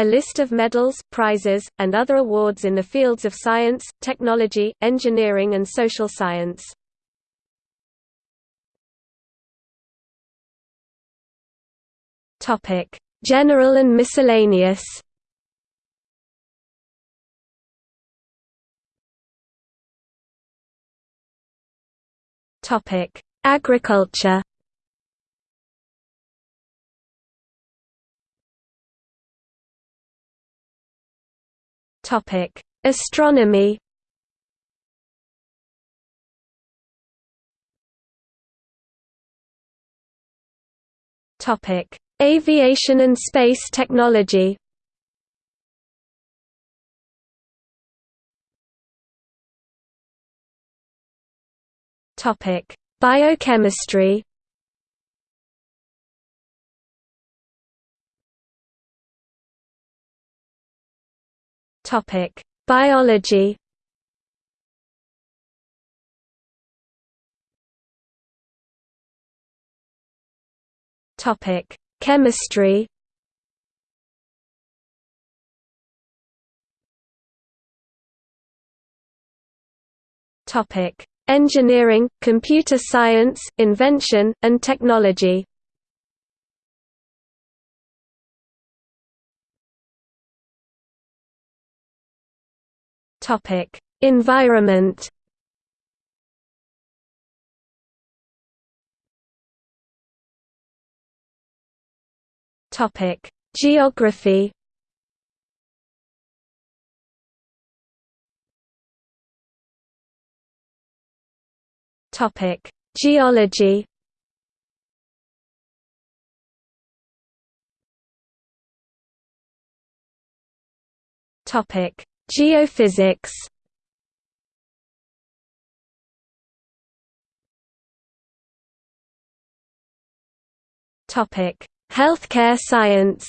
A list of medals, prizes, and other awards in the fields of science, technology, engineering and social science. General and miscellaneous Agriculture Topic: Astronomy. Topic: Aviation and space technology. Topic: Biochemistry. Topic: Biology. Topic: Chemistry. Topic: Engineering, computer science, invention, and technology. Topic: Environment. Topic: Geography. Topic: Geology. Topic: Geophysics Topic: Healthcare science.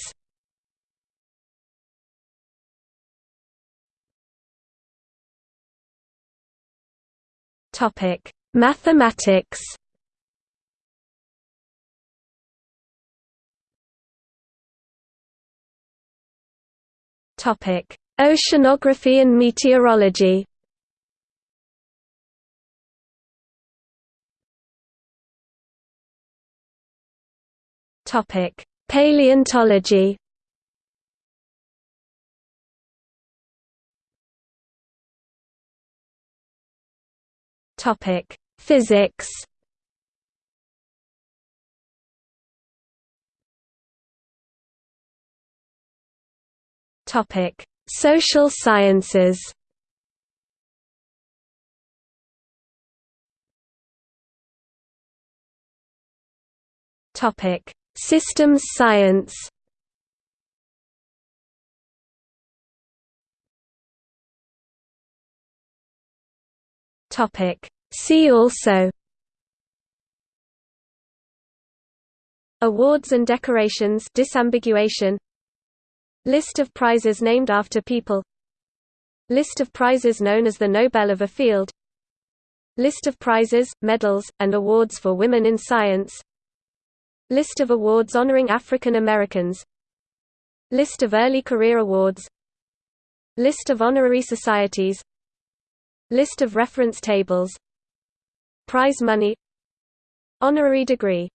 Topic: Mathematics. Topic: Oceanography and meteorology Topic: Paleontology. Topic: Physics. Topic: Social sciences Topic: Systems science. Topic: See also. Awards and decorations disambiguation List of prizes named after people. List of prizes known as the Nobel of a field. List of prizes, medals, and awards for women in science. List of awards honoring African Americans. List of early career awards. List of honorary societies. List of reference tables. Prize money. Honorary degree